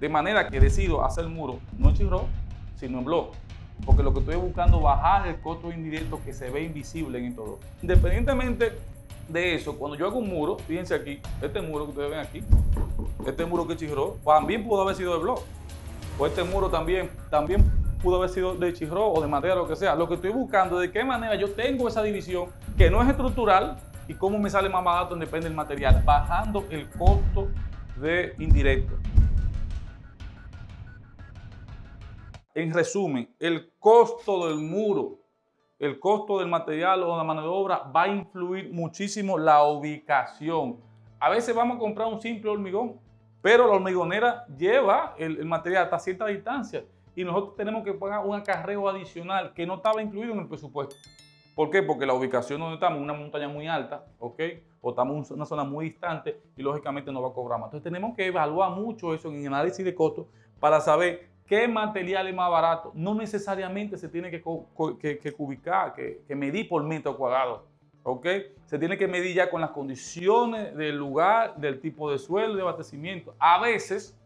De manera que decido hacer el muro no en chirro, sino en bloque. Porque lo que estoy buscando es bajar el costo indirecto que se ve invisible en todo. Independientemente de eso, cuando yo hago un muro, fíjense aquí, este muro que ustedes ven aquí, este muro que chirró, también pudo haber sido de blog. O este muro también, también pudo haber sido de chirró o de madera, lo que sea. Lo que estoy buscando es de qué manera yo tengo esa división que no es estructural y cómo me sale más barato depende del material, bajando el costo de indirecto. En resumen, el costo del muro, el costo del material o la mano de obra va a influir muchísimo la ubicación. A veces vamos a comprar un simple hormigón, pero la hormigonera lleva el, material hasta cierta distancia y nosotros tenemos que pagar un acarreo adicional que no estaba incluido en el presupuesto. ¿Por qué? Porque la ubicación donde estamos, una montaña muy alta, ¿ok? O estamos en una zona muy distante y lógicamente no va a cobrar más. Entonces tenemos que evaluar mucho eso en el análisis de costos para saber qué material es más barato. No necesariamente se tiene que, que, ubicar, que, medir por metro cuadrado. ¿ok? Se tiene que medir ya con las condiciones del lugar, del tipo de suelo, de abastecimiento. A veces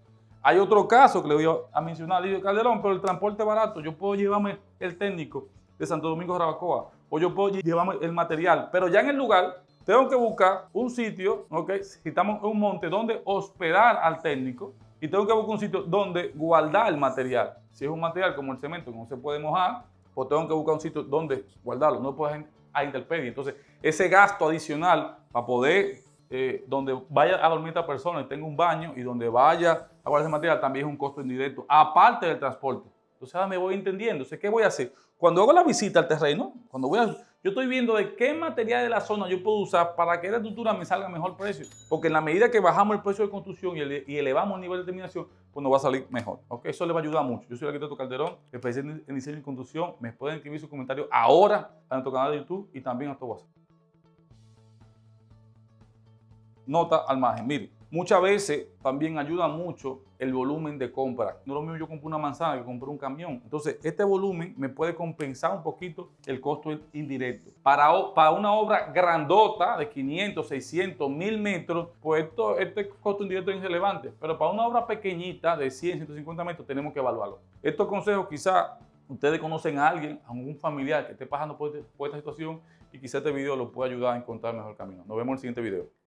hay otro caso que le voy a mencionar, Lidio Calderón, pero el transporte barato, yo puedo llevarme el técnico de Santo Domingo de Rabacoa o yo puedo llevarme el material, pero ya en el lugar tengo que buscar un sitio, ¿ok? Si estamos en un monte donde hospedar al técnico, y tengo que buscar un sitio donde guardar el material. Si es un material como el cemento que no se puede mojar, pues tengo que buscar un sitio donde guardarlo, no puedo a intemperie. Entonces, ese gasto adicional para poder, eh, donde vaya a dormir esta persona y tenga un baño y donde vaya a guardar ese material, también es un costo indirecto, aparte del transporte. Entonces, ahora me voy entendiendo. ¿qué voy a hacer? Cuando hago la visita al terreno, cuando voy a yo estoy viendo de qué material de la zona yo puedo usar para que la estructura me salga mejor precio. Porque en la medida que bajamos el precio de construcción y, elevamos el nivel de terminación, pues nos va a salir mejor. ¿okay? Eso le va a ayudar mucho. Yo soy el arquitecto Calderón, especialista en diseño y construcción. Me pueden escribir sus comentarios ahora a nuestro canal de YouTube y también a nuestro WhatsApp. Nota al margen. Mire, Muchas veces también ayuda mucho el volumen de compra. No lo mismo yo compro una manzana que compro un camión. Entonces, este volumen me puede compensar un poquito el costo indirecto. Para, una obra grandota de 500, 600, 1000 metros, pues esto, este costo indirecto es irrelevante. Pero para una obra pequeñita de 100, 150 metros, tenemos que evaluarlo. Estos consejos quizá ustedes conocen a alguien, a un familiar que esté pasando por, por esta situación y quizá este video lo pueda ayudar a encontrar mejor camino. Nos vemos en el siguiente video.